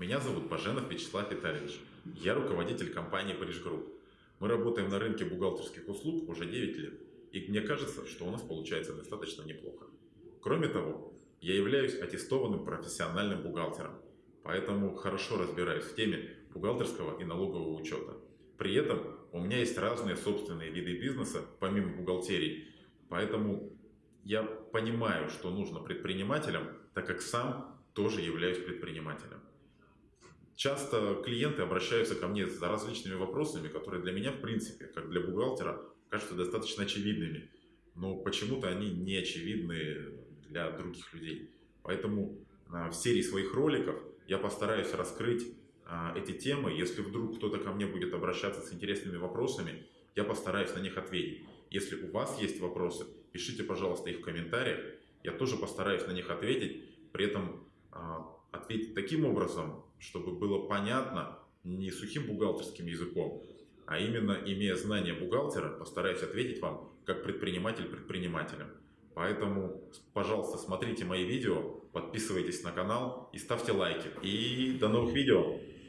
Меня зовут Баженов Вячеслав Витальевич. Я руководитель компании Париж Групп. Мы работаем на рынке бухгалтерских услуг уже 9 лет. И мне кажется, что у нас получается достаточно неплохо. Кроме того, я являюсь аттестованным профессиональным бухгалтером, поэтому хорошо разбираюсь в теме бухгалтерского и налогового учета. При этом у меня есть разные собственные виды бизнеса, помимо бухгалтерии, поэтому я понимаю, что нужно предпринимателям, так как сам тоже являюсь предпринимателем. Часто клиенты обращаются ко мне за различными вопросами, которые для меня, в принципе, как для бухгалтера, кажутся достаточно очевидными. Но почему-то они не очевидны для других людей. Поэтому а, в серии своих роликов я постараюсь раскрыть а, эти темы. Если вдруг кто-то ко мне будет обращаться с интересными вопросами, я постараюсь на них ответить. Если у вас есть вопросы, пишите, пожалуйста, их в комментариях. Я тоже постараюсь на них ответить. При этом а, ответить таким образом, чтобы было понятно не сухим бухгалтерским языком, а именно имея знания бухгалтера, постараюсь ответить вам как предприниматель предпринимателям. Поэтому, пожалуйста, смотрите мои видео, подписывайтесь на канал и ставьте лайки. И до новых видео!